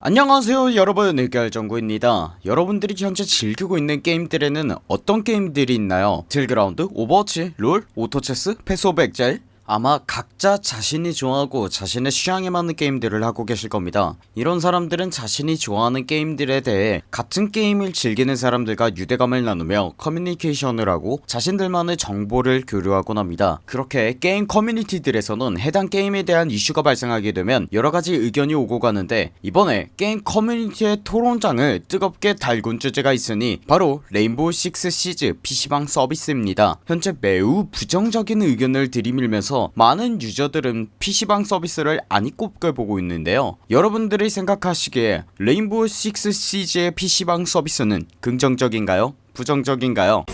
안녕하세요 여러분. 의결정구입니다. 여러분들이 현재 즐기고 있는 게임들에는 어떤 게임들이 있나요? 배틀그라운드, 오버워치, 롤, 오토체스, 패스 오브 엑자일 아마 각자 자신이 좋아하고 자신의 취향에 맞는 게임들을 하고 계실 겁니다. 이런 사람들은 자신이 좋아하는 게임들에 대해 같은 게임을 즐기는 사람들과 유대감을 나누며 커뮤니케이션을 하고 자신들만의 정보를 교류하곤 합니다. 그렇게 게임 커뮤니티들에서는 해당 게임에 대한 이슈가 발생하게 되면 여러가지 의견이 오고 가는데 이번에 게임 커뮤니티의 토론장을 뜨겁게 달군 주제가 있으니 바로 레인보우 식스 시즈 PC방 서비스입니다. 현재 매우 부정적인 의견을 들이밀면서 많은 유저들은 PC방 서비스를 아니꼽게 보고 있는데요 여러분들이 생각하시기에 레인보우 식스 시즈의 PC방 서비스는 긍정적인가요? 부정적인가요?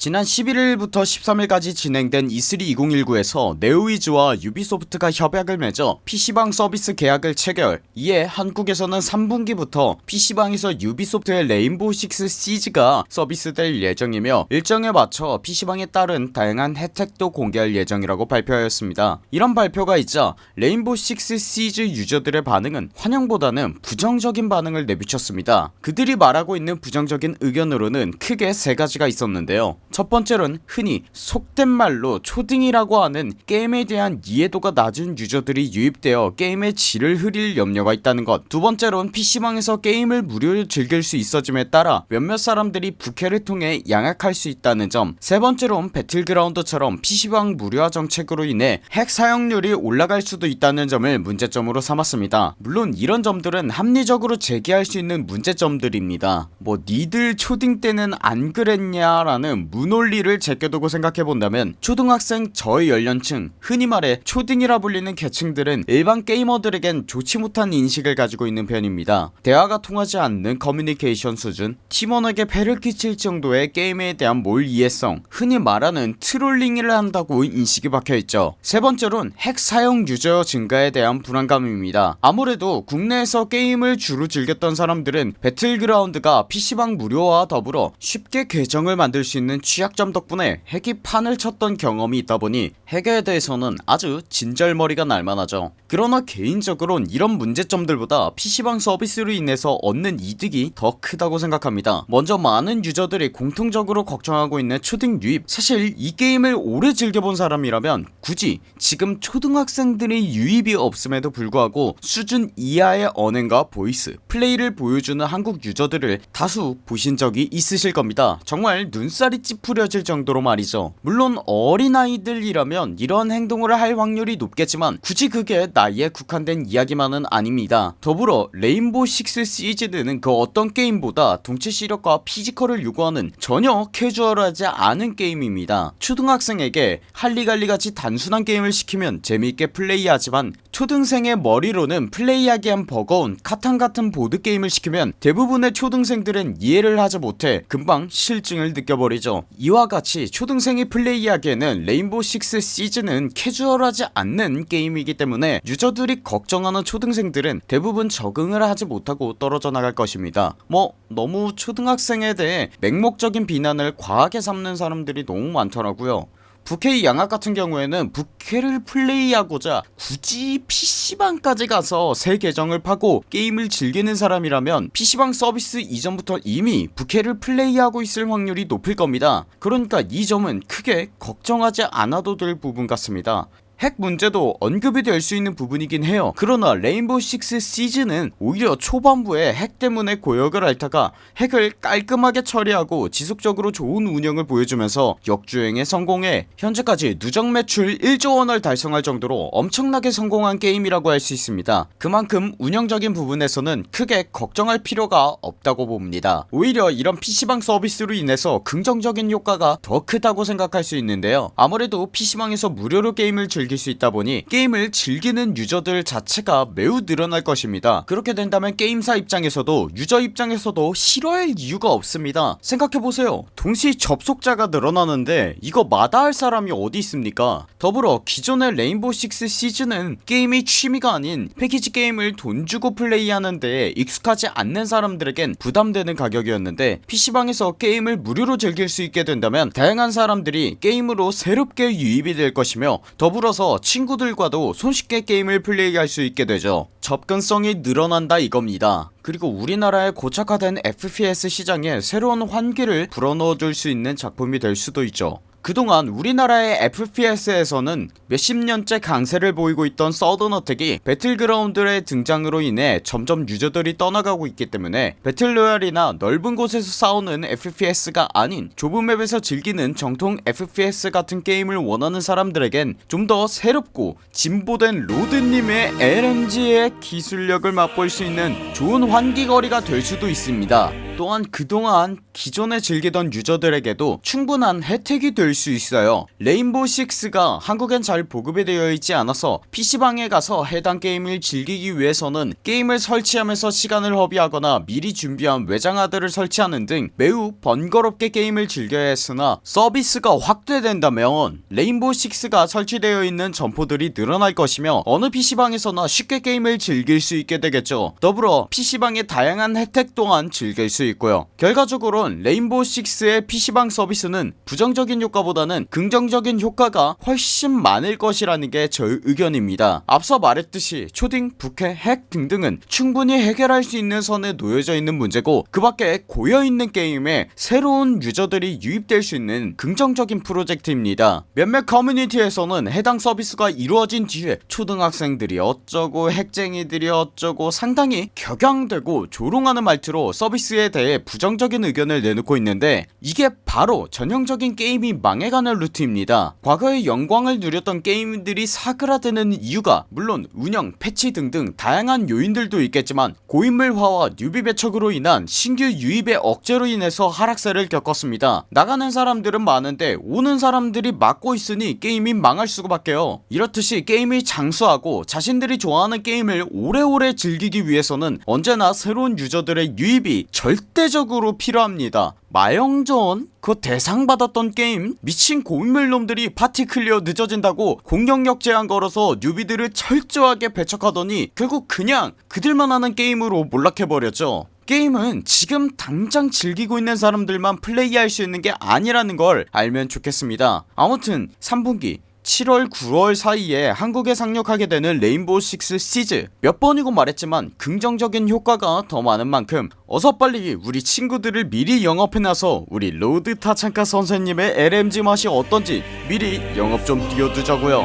지난 11일부터 13일까지 진행된 E3 2019에서 네오위즈와 유비소프트가 협약을 맺어 PC방 서비스 계약을 체결. 이에 한국에서는 3분기부터 PC방에서 유비소프트의 레인보우 식스 시즈가 서비스될 예정이며 일정에 맞춰 PC방에 따른 다양한 혜택도 공개할 예정이라고 발표하였습니다. 이런 발표가 있자 레인보우 식스 시즈 유저들의 반응은 환영보다는 부정적인 반응을 내비쳤습니다. 그들이 말하고 있는 부정적인 의견으로는 크게 세 가지가 있었는데요 첫 번째로는 흔히 속된 말로 초딩이라고 하는 게임에 대한 이해도가 낮은 유저들이 유입되어 게임의 질을 흐릴 염려가 있다는 것 두 번째로는 PC방에서 게임을 무료로 즐길 수 있어짐에 따라 몇몇 사람들이 부캐를 통해 양악할 수 있다는 점 세 번째로는 배틀그라운드처럼 PC방 무료화 정책으로 인해 핵 사용률이 올라갈 수도 있다는 점을 문제점으로 삼았습니다. 물론 이런 점들은 합리적으로 제기할 수 있는 문제점들입니다. 뭐 니들 초딩 때는 안 그랬냐 라는 무 논리를 제껴두고 생각해본다면 초등학생 저의 연령층 흔히 말해 초딩이라 불리는 계층들은 일반 게이머들에겐 좋지 못한 인식을 가지고 있는 편입니다. 대화가 통하지 않는 커뮤니케이션 수준 팀원에게 폐를 끼칠 정도의 게임에 대한 몰이해성 흔히 말하는 trolling을 한다고 인식이 박혀있죠. 세번째론 핵 사용 유저 증가에 대한 불안감입니다. 아무래도 국내에서 게임을 주로 즐겼던 사람들은 배틀그라운드가 PC방 무료와 더불어 쉽게 계정을 만들 수 있는 취약점 덕분에 핵이 판을 쳤던 경험이 있다보니 핵에 대해서는 아주 진절머리가 날만하죠. 그러나 개인적으론 이런 문제점들보다 PC방 서비스로 인해서 얻는 이득이 더 크다고 생각합니다. 먼저 많은 유저들이 공통적으로 걱정하고 있는 초딩 유입. 사실 이 게임을 오래 즐겨본 사람이라면 굳이 지금 초등학생들의 유입이 없음에도 불구하고 수준 이하의 언행과 voice 플레이를 보여주는 한국 유저들을 다수 보신 적이 있으실 겁니다. 정말 눈살이 찌푸려질 정도로 말이죠. 물론 어린아이들이라면 이런 행동을 할 확률이 높겠지만 굳이 그게 나이에 국한된 이야기만은 아닙니다. 더불어 레인보우 식스 시즈는 그 어떤 게임보다 동체 시력과 physical을 요구하는 전혀 캐주얼하지 않은 게임입니다. 초등학생에게 할리갈리같이 단순한 게임을 시키면 재미있게 플레이하지만 초등생의 머리로는 플레이하기엔 버거운 카탄같은 보드게임을 시키면 대부분의 초등생들은 이해를 하지 못해 금방 실증을 느껴버리죠 이와 같이 초등생이 플레이하기에는 레인보우 식스 시즌은 캐주얼하지 않는 게임이기 때문에 유저들이 걱정하는 초등생들은 대부분 적응을 하지 못하고 떨어져 나갈 것입니다. 뭐 너무 초등학생에 대해 맹목적인 비난을 과하게 삼는 사람들이 너무 많더라고요 부캐 양악 같은 경우에는 부캐를 플레이하고자 굳이 PC방까지 가서 새 계정을 파고 게임을 즐기는 사람이라면 PC방 서비스 이전부터 이미 부캐를 플레이하고 있을 확률이 높을 겁니다. 그러니까 이 점은 크게 걱정하지 않아도 될 부분 같습니다 핵 문제도 언급이 될 수 있는 부분이긴 해요. 그러나 레인보우 식스 시즈는 오히려 초반부에 핵 때문에 고역을 앓다가 핵을 깔끔하게 처리하고 지속적으로 좋은 운영을 보여주면서 역주행에 성공해 현재까지 누적 매출 1조원을 달성할 정도로 엄청나게 성공한 게임이라고 할 수 있습니다. 그만큼 운영적인 부분에서는 크게 걱정할 필요가 없다고 봅니다. 오히려 이런 PC방 서비스로 인해서 긍정적인 효과가 더 크다고 생각할 수 있는데요. 아무래도 PC방에서 무료로 게임을 즐기 즐길 수 있다 보니 게임을 즐기는 유저들 자체가 매우 늘어날 것입니다. 그렇게 된다면 게임사 입장에서도 유저 입장에서도 싫어할 이유가 없습니다. 생각해보세요. 동시 접속자가 늘어나는데 이거 마다할 사람이 어디 있습니까? 더불어 기존의 레인보우 식스 시즌은 게임이 취미가 아닌 패키지 게임을 돈 주고 플레이하는데 익숙하지 않는 사람들에겐 부담되는 가격이었는데 PC방에서 게임을 무료로 즐길 수 있게 된다면 다양한 사람들이 게임으로 새롭게 유입이 될 것이며 더불어서 친구들과도 손쉽게 게임을 플레이할 수 있게 되죠. 접근성이 늘어난다 이겁니다. 그리고 우리나라의 고착화된 FPS 시장에 새로운 환기를 불어넣어줄 수 있는 작품이 될 수도 있죠 그동안 우리나라의 FPS에서는 몇십 년째 강세를 보이고 있던 서든어택이 배틀그라운드의 등장으로 인해 점점 유저들이 떠나가고 있기 때문에 배틀로얄이나 넓은 곳에서 싸우는 FPS가 아닌 좁은 맵에서 즐기는 정통 FPS 같은 게임을 원하는 사람들에겐 좀 더 새롭고 진보된 로드님의 LMG의 기술력을 맛볼 수 있는 좋은 환기거리가 될 수도 있습니다 또한 그동안 기존에 즐기던 유저들에게도 충분한 혜택이 될 수 있어요. 레인보우 6가 한국엔 잘 보급이 되어 있지 않아서 PC방에 가서 해당 게임을 즐기기 위해서는 게임을 설치하면서 시간을 허비하거나 미리 준비한 외장하드를 설치하는 등 매우 번거롭게 게임을 즐겨야 했으나 서비스가 확대된다면 레인보우 6가 설치되어 있는 점포들이 늘어날 것이며 어느 PC방에서나 쉽게 게임을 즐길 수 있게 되겠죠. 더불어 PC방의 다양한 혜택 또한 즐길 수 있고요. 결과적으론 레인보우 6의 PC방 서비스는 부정적인 효과보다는 긍정적인 효과가 훨씬 많을 것이라는 게 저의 의견입니다. 앞서 말했듯이 초딩, 부캐, 핵 등등은 충분히 해결할 수 있는 선에 놓여져 있는 문제고 그 밖에 고여있는 게임에 새로운 유저들이 유입될 수 있는 긍정적인 프로젝트입니다. 몇몇 커뮤니티에서는 해당 서비스가 이루어진 뒤에 초등학생들이 어쩌고 핵쟁이들이 어쩌고 상당히 격양되고 조롱하는 말투로 서비스에 대해 부정적인 의견을 내놓고 있는데 이게 바로 전형적인 게임이 망해가는 루트입니다. 과거에 영광을 누렸던 게임들이 사그라드는 이유가 물론 운영, 패치 등등 다양한 요인들도 있겠지만 고인물화와 newbie 배척으로 인한 신규 유입의 억제로 인해서 하락세를 겪었습니다. 나가는 사람들은 많은데 오는 사람들이 막고 있으니 게임이 망할 수밖에요. 이렇듯이 게임이 장수하고 자신들이 좋아하는 게임을 오래오래 즐기기 위해서는 언제나 새로운 유저들의 유입이 절대적으로 필요합니다 마영전? 그 대상 받았던 게임? 미친 고인물놈들이 파티 클리어 늦어진다고 공격력 제한 걸어서 newbie들을 철저하게 배척하더니 결국 그냥 그들만 하는 게임으로 몰락해버렸죠 게임은 지금 당장 즐기고 있는 사람들만 플레이할 수 있는 게 아니라는 걸 알면 좋겠습니다 아무튼 3분기 7월 9월 사이에 한국에 상륙하게 되는 레인보우 6 시즈. 몇 번이고 말했지만 긍정적인 효과가 더 많은 만큼 어서 빨리 우리 친구들을 미리 영업해놔서 우리 로드 타창카 선생님의 LMG 맛이 어떤지 미리 영업 좀 띄워두자고요.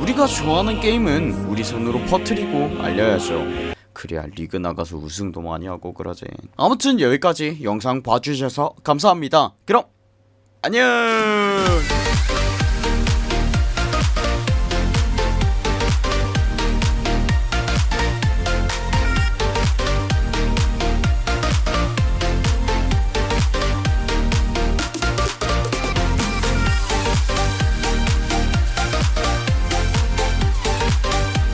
우리가 좋아하는 게임은 우리 손으로 퍼트리고 알려야죠. 그래야 리그 나가서 우승도 많이 하고 그러지. 아무튼 여기까지 영상 봐주셔서 감사합니다. 그럼 안녕